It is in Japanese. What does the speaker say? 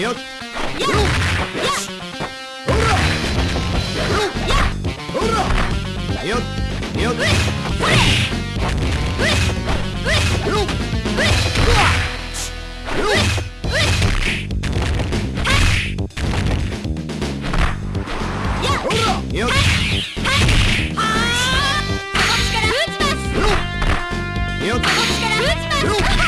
よっ。やっ。やっ。ほらやっ。ほらよっ。よっ。うっ。ほれうっ。うっ。よっ。うっ。うわよっ。うっ。はっ。やっ。ほらよっ。はっ。はっ。こっ。ちから打ちますよっ。こっ。ちから打ちます